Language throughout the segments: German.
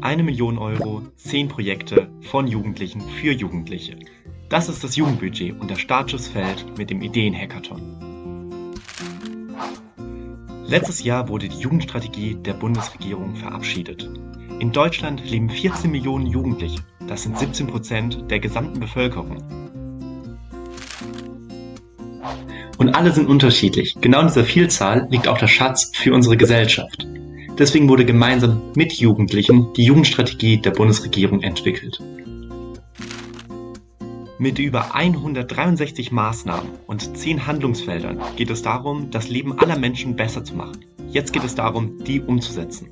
Eine Million Euro, zehn Projekte von Jugendlichen für Jugendliche. Das ist das Jugendbudget und der Startschussfeld mit dem Ideen-Hackathon. Letztes Jahr wurde die Jugendstrategie der Bundesregierung verabschiedet. In Deutschland leben 14 Millionen Jugendliche. Das sind 17 Prozent der gesamten Bevölkerung. Und alle sind unterschiedlich. Genau in dieser Vielzahl liegt auch der Schatz für unsere Gesellschaft. Deswegen wurde gemeinsam mit Jugendlichen die Jugendstrategie der Bundesregierung entwickelt. Mit über 163 Maßnahmen und 10 Handlungsfeldern geht es darum, das Leben aller Menschen besser zu machen. Jetzt geht es darum, die umzusetzen.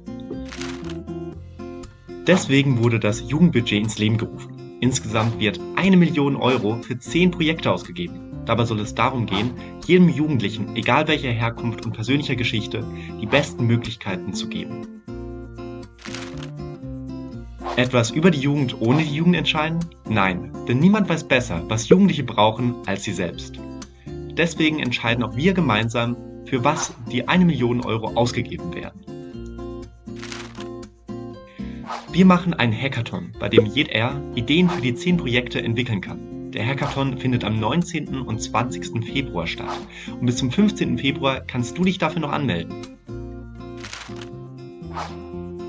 Deswegen wurde das Jugendbudget ins Leben gerufen. Insgesamt wird eine Million Euro für 10 Projekte ausgegeben. Dabei soll es darum gehen, jedem Jugendlichen, egal welcher Herkunft und persönlicher Geschichte, die besten Möglichkeiten zu geben. Etwas über die Jugend ohne die Jugend entscheiden? Nein, denn niemand weiß besser, was Jugendliche brauchen, als sie selbst. Deswegen entscheiden auch wir gemeinsam, für was die eine Million Euro ausgegeben werden. Wir machen einen Hackathon, bei dem jeder Ideen für die 10 Projekte entwickeln kann. Der Hackathon findet am 19. und 20. Februar statt und bis zum 15. Februar kannst du dich dafür noch anmelden.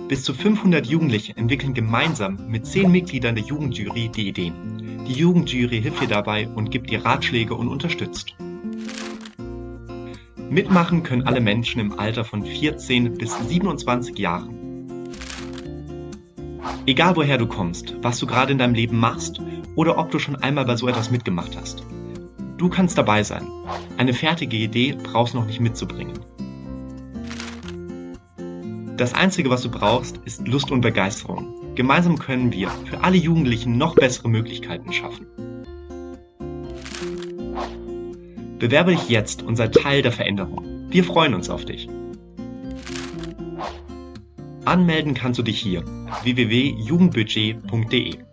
Bis zu 500 Jugendliche entwickeln gemeinsam mit 10 Mitgliedern der Jugendjury die Ideen. Die Jugendjury hilft dir dabei und gibt dir Ratschläge und unterstützt. Mitmachen können alle Menschen im Alter von 14 bis 27 Jahren. Egal woher du kommst, was du gerade in deinem Leben machst oder ob du schon einmal bei so etwas mitgemacht hast. Du kannst dabei sein. Eine fertige Idee brauchst du noch nicht mitzubringen. Das Einzige, was du brauchst, ist Lust und Begeisterung. Gemeinsam können wir für alle Jugendlichen noch bessere Möglichkeiten schaffen. Bewerbe dich jetzt und sei Teil der Veränderung. Wir freuen uns auf dich. Anmelden kannst du dich hier. www.jugendbudget.de